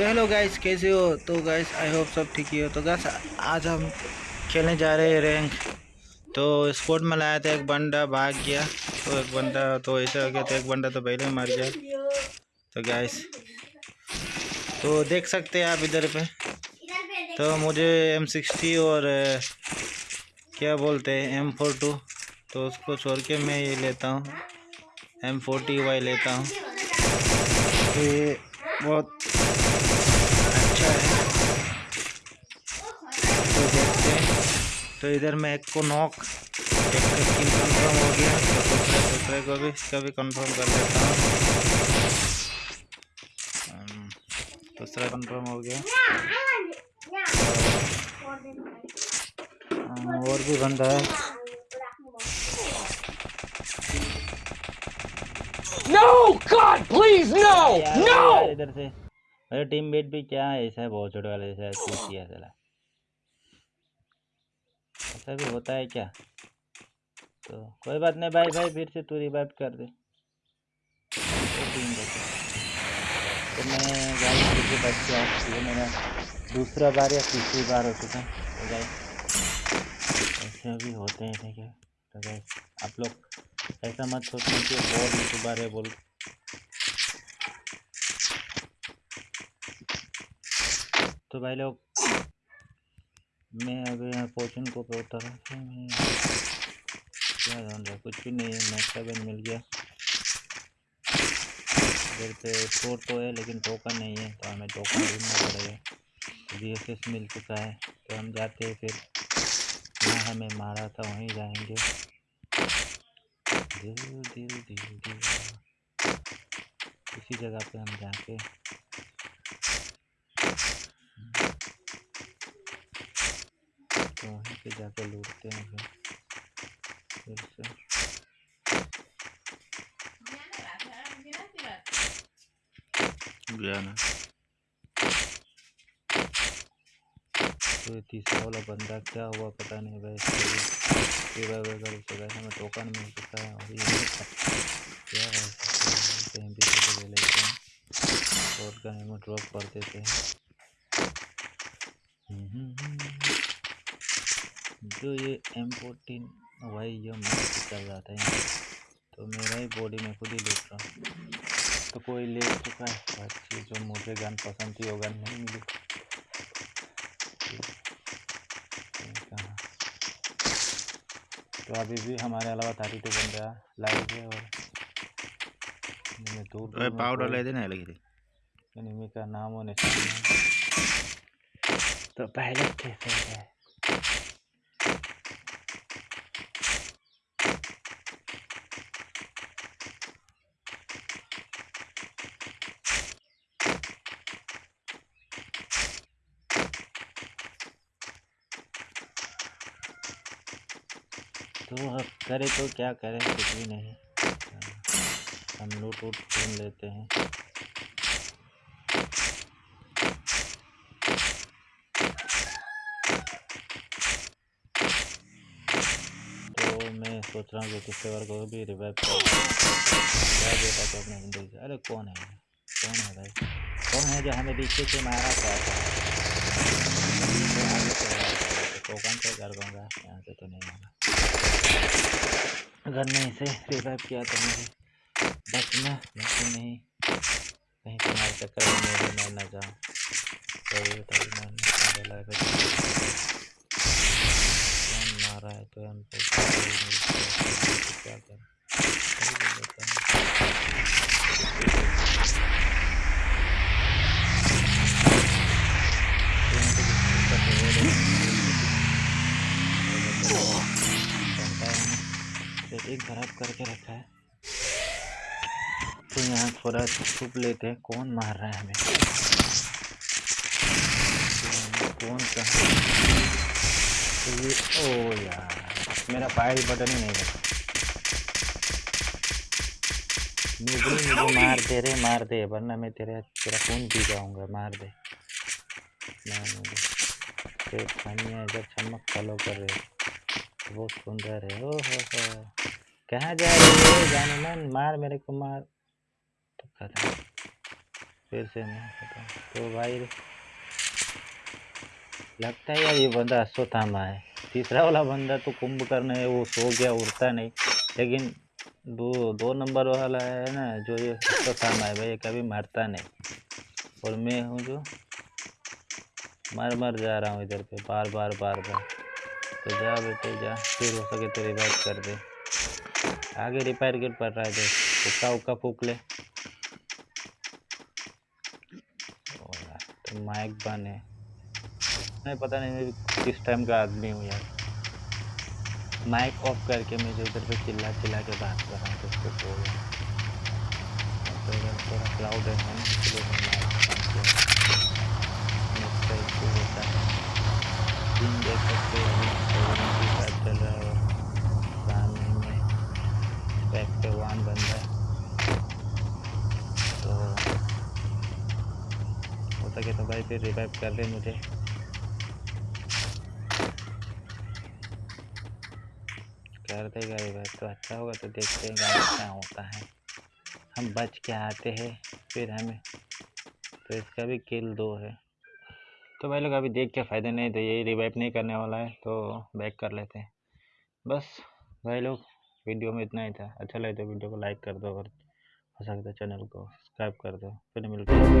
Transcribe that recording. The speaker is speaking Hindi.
तो हेलो गाइस कैसे हो? तो गाइस आई होप सब ठीक ही हो। तो गाइस आज हम खेलने जा रहे हैं रैंक तो स्पोर्ट में लाया था एक बंदा, भाग गया। तो एक बंदा तो ऐसा हो गया तो एक बंदा तो पहले मर गया। तो गाइस तो देख सकते हैं आप इधर पे। तो मुझे एम सिक्सटी और क्या बोलते हैं एम फोर टू तो उसको छोड़ के मैं ये लेता हूँ। एम फोर्टी वाई लेता हूँ। तो ये बहुत तो देखते हैं तो इधर मैं एक को नॉक एक का स्किन कंफर्म हो गया तो दूसरे दूसरे को भी इसका भी कंफर्म कर लेता हूँ दूसरा कंफर्म हो गया और भी बंदा है No! God, please, no! No! इधर से मेरे टीम मेट भी क्या है? ऐसा है, बहुत छोटे वाले जैसा किया चला ऐसा भी होता है क्या? तो कोई बात नहीं भाई भाई फिर से तू रिवाइव कर दे। तो तो मैं बच मेरा दूसरा बार या तीसरी बार हो चुका तो ऐसे भी होते हैं ठीक है तो आप लोग ऐसा मत सोचना कि और यूट्यूबर है बोल तो भाई लोग, मैं अभी पोचन को उतरा मैं रहा कुछ भी नहीं है मैच सेवन मिल गया। इधर पे स्कोर तो है, लेकिन टोकन नहीं है तो हमें टोकन ढूंढना पड़ेगा। बी एस एस मिल चुका है तो हम जाते हैं फिर। जहाँ हमें मारा था, वहीं जाएँगे। दिल दिल दिल दिल इसी जगह पे हम जाके तो वहीं पे जाके लूटते हैं फिर। फिर से। गया ना। तो ये तीसरा वाला बंदा क्या हुआ पता नहीं भाई। कर चुका है हमें टोकन मिल चुका है और ये क्या है? कहीं भी ले लेते हैं। और का एमो ड्रॉप कर देते हैं। जो ये एम फोर्टीन भाई ये मस्त चल रहा था यहाँ तो मेरा ही बॉडी में खुद ही लूट रहा। तो कोई ले चुका है। अच्छी जो मुझे गन पसंद थी वो गन नहीं मिली। कहाँ तो अभी भी हमारे अलावा थर्टी टू बंदा लाइव है और दूर दूर पाउडर ले देना लगी थी। एनिमी का नाम और निशान तो पहले कैसे है? तो अब करे तो क्या करें? कुछ भी नहीं। हम लूट वूट ढूंढ लेते हैं। तो मैं सोच रहा हूँ कि किसी बार को भी रिवाइव कर। क्या बेटा तो अपने ज़िंदगी से? अरे कौन है? कौन है भाई? कौन है जो हमें पीछे से मारा था? तो तो टोकन से कर दूँगा यहाँ से तो नहीं मारा। अगर मैं इसे रिवाइव किया तो मुझे बचना लेकिन नहीं। कहीं तुम्हारे चक्कर में न जाऊँ। तो मेरे है तो हमको ना, सेटिंग खराब करके रखा है। तो यहाँ थोड़ा छुप लेते हैं कौन मार रहा है हमें? कौन कहाँ? तो ये ओ यार मेरा फायर बटन ही नहीं लगा मुझे मुझे मार दे रे मार दे वरना मैं तेरे तेरा खून पी जाऊँगा मार दे। मार मुझे। इधर चमक फॉलो कर रहे बहुत सुंदर है ओ हो हो कहाँ जा रही है जाने मन? मार मेरे को मार। तो खत्म। फिर से नहीं पता तो भाई लगता है यार ये बंदा अश्वत्थामा है। तीसरा वाला बंदा तो कुंभकर्ण है वो सो गया, उड़ता नहीं। लेकिन दो दो नंबर वाला है ना, जो ये अश्वत्थामा है, भाई ये कभी मरता नहीं। और मैं हूँ जो मर मर जा रहा हूँ इधर पे बार बार बार बार तो जा बेटे, जा। फिर हो सके तो रिवाइव कर दे। आगे रिपेयर किट पड़ रहा है देख उक्का उक्का फूक ले। तो माइक बन। है नहीं पता नहीं, मैं किस टाइम का आदमी हूँ यार। माइक ऑफ़ करके मैं जो इधर पे चिल्ला चिल्ला के बात कर रहा हूँ तो। तो थोड़ा क्लाउड है ना? इसलिए देख सकते अभी सेवन के साथ चल रहा है और सामने में बैक पे वन बन रहा है तो सके तो भाई? फिर रिवाइव कर दे मुझे। कर देगा रिवाइव तो अच्छा होगा तो देखते हैं क्या होता है। हम बच के आते हैं, फिर हमें तो इसका भी किल दो है। तो भाई लोग अभी देख के फ़ायदा नहीं तो यही रिवाइव नहीं करने वाला है तो बैक कर लेते हैं। बस, भाई लोग वीडियो में इतना ही था। अच्छा लगे तो वीडियो को लाइक कर दो और हो सकता है चैनल को सब्सक्राइब कर दो फिर मिलते हैं।